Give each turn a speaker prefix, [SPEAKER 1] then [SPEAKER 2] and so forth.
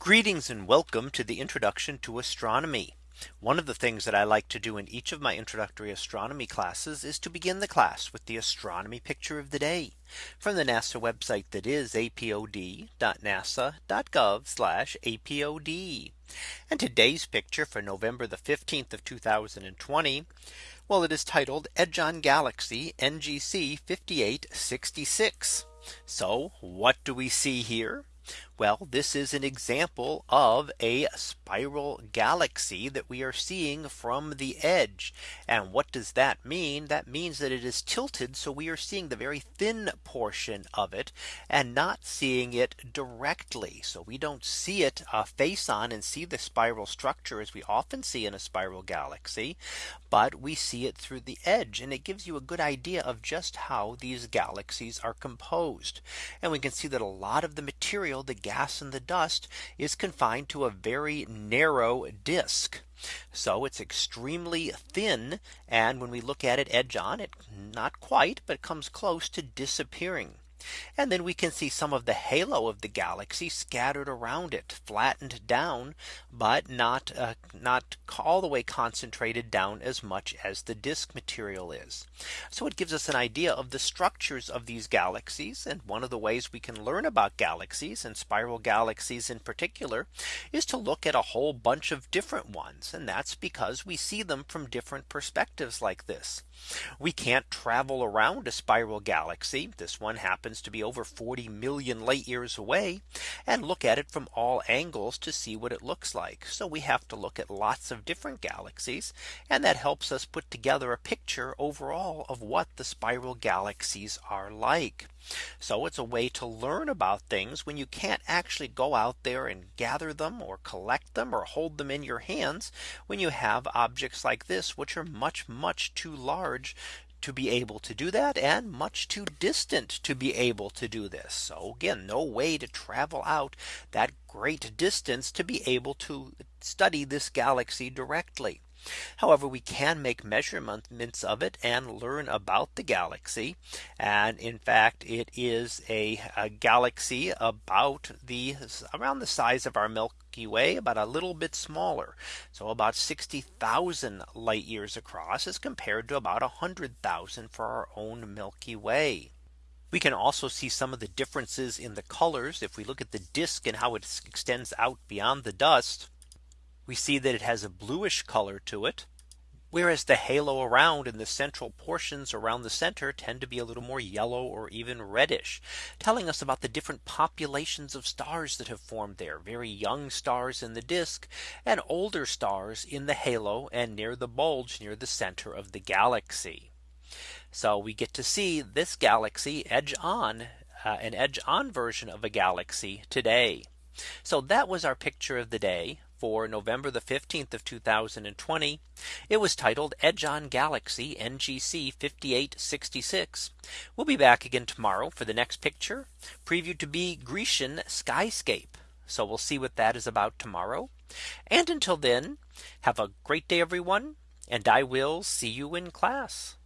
[SPEAKER 1] Greetings and welcome to the introduction to astronomy. One of the things that I like to do in each of my introductory astronomy classes is to begin the class with the astronomy picture of the day from the NASA website that is apod.nasa.gov apod. And today's picture for November the 15th of 2020. Well, it is titled "Edge-on Galaxy NGC 5866. So what do we see here? Well, this is an example of a spiral galaxy that we are seeing from the edge. And what does that mean? That means that it is tilted. So we are seeing the very thin portion of it and not seeing it directly. So we don't see it uh, face on and see the spiral structure as we often see in a spiral galaxy. But we see it through the edge and it gives you a good idea of just how these galaxies are composed. And we can see that a lot of the material the gas in the dust is confined to a very narrow disk. So it's extremely thin. And when we look at it edge on it, not quite, but comes close to disappearing. And then we can see some of the halo of the galaxy scattered around it flattened down, but not uh, not all the way concentrated down as much as the disk material is. So it gives us an idea of the structures of these galaxies. And one of the ways we can learn about galaxies and spiral galaxies in particular is to look at a whole bunch of different ones. And that's because we see them from different perspectives like this. We can't travel around a spiral galaxy. This one happens happens to be over 40 million light years away and look at it from all angles to see what it looks like. So we have to look at lots of different galaxies. And that helps us put together a picture overall of what the spiral galaxies are like. So it's a way to learn about things when you can't actually go out there and gather them or collect them or hold them in your hands when you have objects like this, which are much, much too large to be able to do that and much too distant to be able to do this. So again, no way to travel out that great distance to be able to study this galaxy directly. However, we can make measurements of it and learn about the galaxy. And in fact, it is a, a galaxy about the around the size of our Milky Way, about a little bit smaller. So about 60,000 light years across as compared to about 100,000 for our own Milky Way. We can also see some of the differences in the colors. If we look at the disk and how it extends out beyond the dust, we see that it has a bluish color to it. Whereas the halo around and the central portions around the center tend to be a little more yellow or even reddish, telling us about the different populations of stars that have formed there very young stars in the disk and older stars in the halo and near the bulge near the center of the galaxy. So we get to see this galaxy edge on uh, an edge on version of a galaxy today. So that was our picture of the day for November the 15th of 2020. It was titled Edge on Galaxy NGC 5866. We'll be back again tomorrow for the next picture previewed to be Grecian skyscape. So we'll see what that is about tomorrow. And until then, have a great day, everyone. And I will see you in class.